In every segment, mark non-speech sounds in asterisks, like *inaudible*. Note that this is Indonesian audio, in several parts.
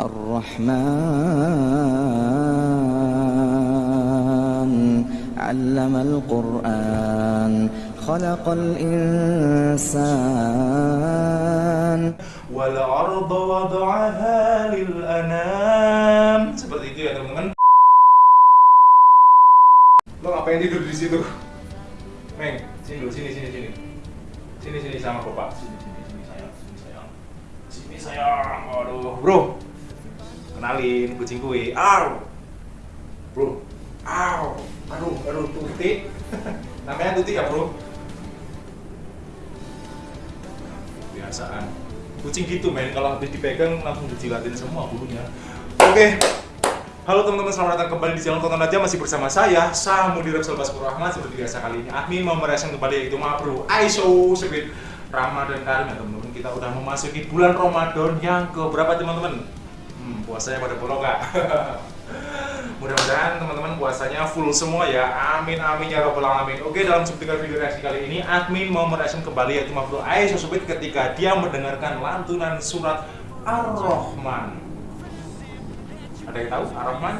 الرحمن علم القرآن خلق الإنسان والأرض وضعها للأنام seperti itu ya teman-teman lo ngapain tidur di situ Meng sini dulu sini sini sini sini sini sama bapak sini sini sini sayang sini sayang sini sayang aduh bro kenalin kucing gue aw bro aw aduh aduh tuti. *laughs* Namanya tuti ya bro? Kebiasaan. Kucing gitu men. Kalau habis dipegang langsung dijilatin semua bulunya. Oke. Halo teman-teman selamat datang kembali di channel tonton aja masih bersama saya Samu di Repsol Baskur Rahmat seperti biasa kali ini admin mau merayakan kembali yaitu Mabru Aiso sebit Ramadan Karim ya teman-teman. Kita udah memasuki bulan Ramadan yang ke berapa teman-teman hmm, puasanya pada bolong nggak *laughs* mudah-mudahan teman-teman puasanya full semua ya. Amin amin ya robbal alamin. Oke dalam subtikan video reaksi kali ini admin mau mereaction kembali yaitu Mabru Aisyah Subit ketika dia mendengarkan lantunan surat Ar-Rahman. Ada yang tahu Ar-Rahman?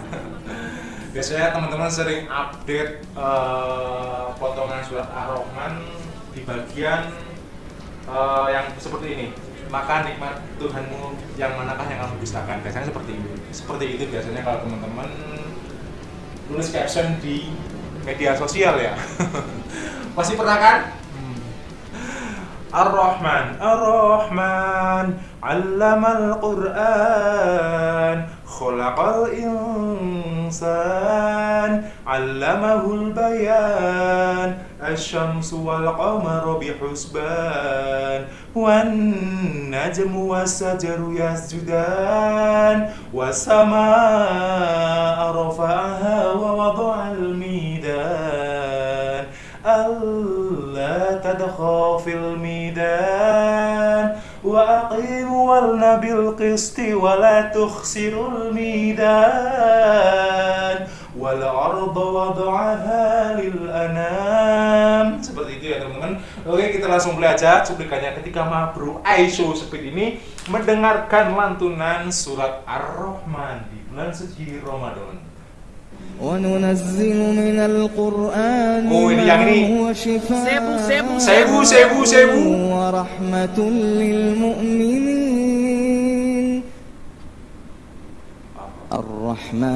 *laughs* biasanya teman-teman sering update uh, potongan surat Ar-Rahman di bagian uh, yang seperti ini maka nikmat Tuhanmu yang manakah yang kamu dustakan? Biasanya seperti itu seperti itu biasanya kalau teman-teman tulis caption di media sosial ya. *laughs* Pasti pernah kan? Ar-Rahman. Ar-Rahman. Allamal Quran. Khalaqal insan. Allamahul bayan الشمس والقمر بحسبان والنجم والشجر يسجدان والسماء رفعها ووضع الميدان. ألا تدخل في الميدان وأقيموا الوزن بالقسط ولا تخسروا الميدان. والأرض وضعها للأنام seperti itu ya teman-teman oke kita langsung belajar cuplikannya ketika Mabru Aisyah Speed ini mendengarkan lantunan surat Ar-Rahman di bulan suci Ramadan وننزل من القرآن Oh, ini ما yang ini. هو شفاء Sebu, sebu, sebu, sebu, sebu. ورحمة للمؤمنين Ar-Rahman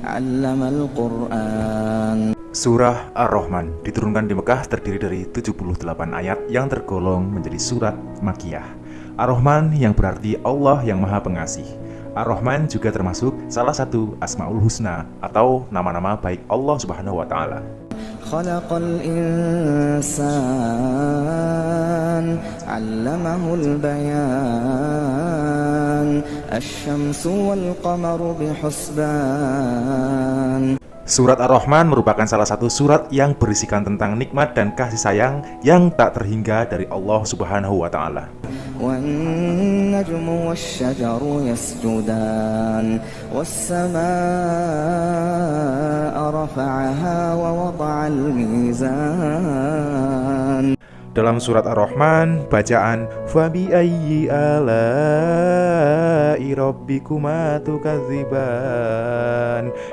Allamal Quran Surah Ar-Rahman diturunkan di Mekah terdiri dari 78 ayat yang tergolong menjadi surat Makiyah. Ar-Rahman yang berarti Allah yang Maha Pengasih. Ar-Rahman juga termasuk salah satu Asmaul Husna atau nama-nama baik Allah Subhanahu wa taala. Khalaqal insan علمه البيان الشمس والقمر بحسبان Surat Ar-Rahman merupakan salah satu surat yang berisikan tentang nikmat dan kasih sayang yang tak terhingga dari Allah Subhanahu wa taala. والنجم والشجر يسجدان والسماء رفعها ووضع الميزان Dalam surat Ar-Rahman, bacaan Fabi ayyi tukadziban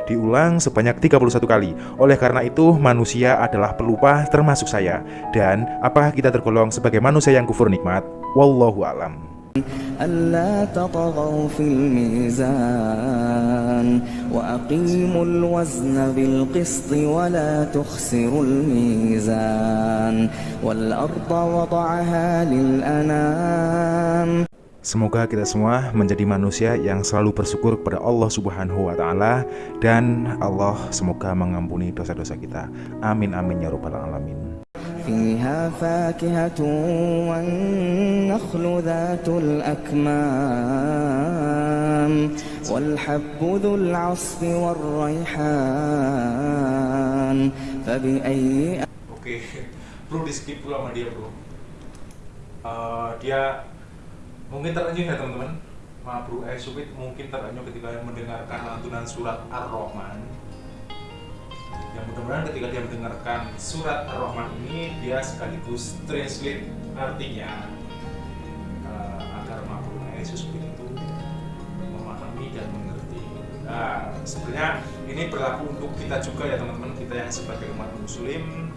diulang sebanyak 31 kali. Oleh karena itu, manusia adalah pelupa termasuk saya. Dan apakah kita tergolong sebagai manusia yang kufur nikmat? Wallahu alam. ألا تطغوا في الميزان وأقيموا الوزن بالقسط ولا تخسروا الميزان والأرض وضعها للأنام Semoga kita semua menjadi manusia yang selalu bersyukur kepada Allah Subhanahu wa taala dan Allah semoga mengampuni dosa-dosa kita. Amin amin ya rabbal alamin. فيها فاكهة والنخل ذات الأكمام والحب ذو العصف والريحان فبأي Oke, bro di skip dulu sama dia bro. Eh, dia mungkin terenyuh ya teman-teman. Ma bro eh Subit mungkin terenyuh ketika mendengarkan lantunan surat Ar-Rahman. Mudah-mudahan ketika dia mendengarkan surat Ar-Rahman ini dia sekaligus translate artinya. Yesus itu memahami dan mengerti. Nah, sebenarnya ini berlaku untuk kita juga ya teman-teman kita yang sebagai umat muslim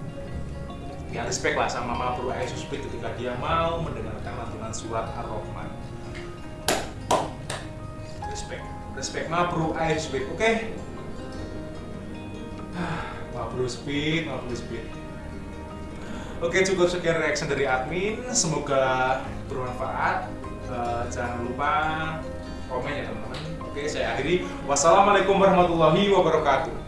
ya respect lah sama Bro Yesus ketika dia mau mendengarkan lantunan surat Ar-Rahman. Respect, respect Ma Bro Yesus oke? Okay? Ma Bro Speed, Ma Bro Speed. Oke cukup sekian reaction dari admin. Semoga bermanfaat. Uh, jangan lupa komen ya teman-teman. Oke saya akhiri. Wassalamualaikum warahmatullahi wabarakatuh